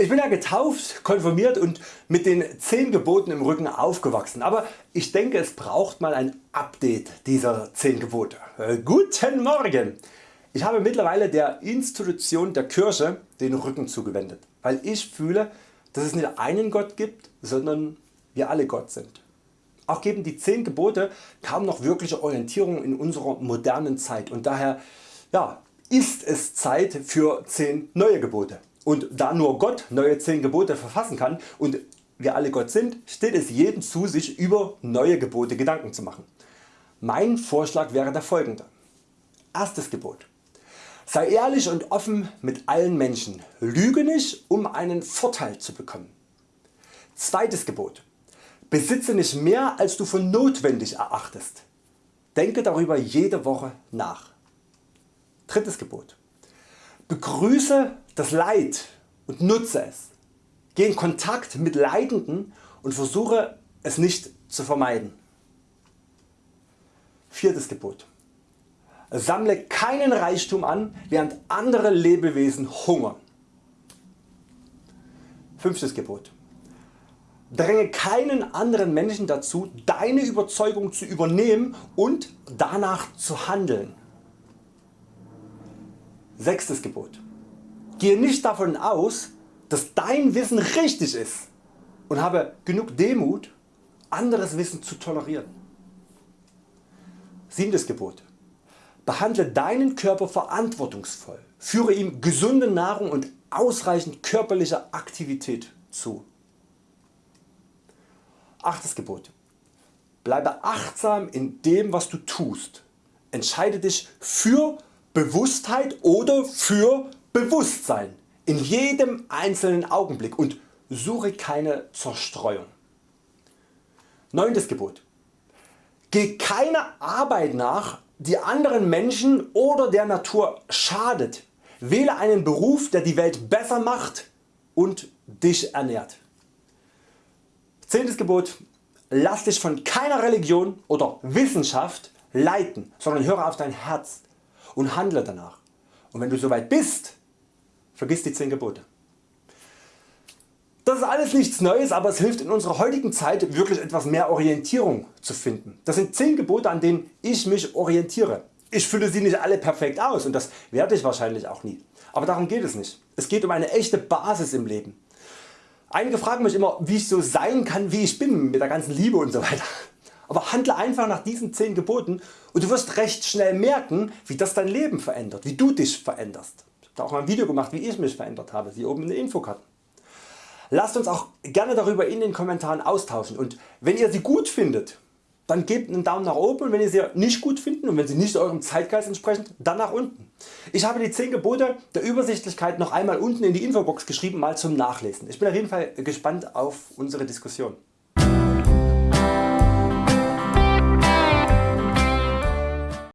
Ich bin ja getauft, konfirmiert und mit den 10 Geboten im Rücken aufgewachsen, aber ich denke es braucht mal ein Update dieser 10 Gebote. Äh, guten Morgen! Ich habe mittlerweile der Institution der Kirche den Rücken zugewendet, weil ich fühle dass es nicht einen Gott gibt, sondern wir alle Gott sind. Auch geben die 10 Gebote kaum noch wirkliche Orientierung in unserer modernen Zeit und daher ja, ist es Zeit für 10 neue Gebote. Und da nur Gott neue 10 Gebote verfassen kann und wir alle Gott sind, steht es jedem zu sich über neue Gebote Gedanken zu machen. Mein Vorschlag wäre der folgende. Erstes Gebot. Sei ehrlich und offen mit allen Menschen, lüge nicht um einen Vorteil zu bekommen. Zweites Gebot. Besitze nicht mehr als du für notwendig erachtest. Denke darüber jede Woche nach. Drittes Gebot. Begrüße das Leid und nutze es. Geh in Kontakt mit Leidenden und versuche es nicht zu vermeiden. Viertes Gebot. Sammle keinen Reichtum an während andere Lebewesen hungern. Fünftes Gebot. Dränge keinen anderen Menschen dazu deine Überzeugung zu übernehmen und danach zu handeln. Sechstes Gebot. Gehe nicht davon aus dass dein Wissen richtig ist und habe genug Demut anderes Wissen zu tolerieren. Siebtes Gebot. Behandle deinen Körper verantwortungsvoll, führe ihm gesunde Nahrung und ausreichend körperliche Aktivität zu. Achtes Gebot. Bleibe achtsam in dem was du tust. Entscheide dich für Bewusstheit oder für Bewusstsein in jedem einzelnen Augenblick und suche keine Zerstreuung. 9. Gebot. Geh keiner Arbeit nach die anderen Menschen oder der Natur schadet. Wähle einen Beruf der die Welt besser macht und dich ernährt. 10. Gebot. Lass dich von keiner Religion oder Wissenschaft leiten, sondern höre auf dein Herz und handle danach. Und wenn du soweit bist, vergiss die 10 Gebote. Das ist alles nichts Neues, aber es hilft in unserer heutigen Zeit wirklich etwas mehr Orientierung zu finden. Das sind 10 Gebote an denen ich mich orientiere. Ich fülle sie nicht alle perfekt aus und das werde ich wahrscheinlich auch nie. Aber darum geht es nicht. Es geht um eine echte Basis im Leben. Einige fragen mich immer wie ich so sein kann wie ich bin mit der ganzen Liebe und so weiter. Aber handle einfach nach diesen 10 Geboten und du wirst recht schnell merken wie das dein Leben verändert, wie du dich veränderst. Ich habe auch mal ein Video gemacht wie ich mich verändert habe, hier oben in der Infokarte. Lasst uns auch gerne darüber in den Kommentaren austauschen und wenn ihr sie gut findet, dann gebt einen Daumen nach oben und wenn ihr sie nicht gut findet und wenn sie nicht eurem Zeitgeist entsprechen, dann nach unten. Ich habe die 10 Gebote der Übersichtlichkeit noch einmal unten in die Infobox geschrieben mal zum Nachlesen. Ich bin auf jeden Fall gespannt auf unsere Diskussion.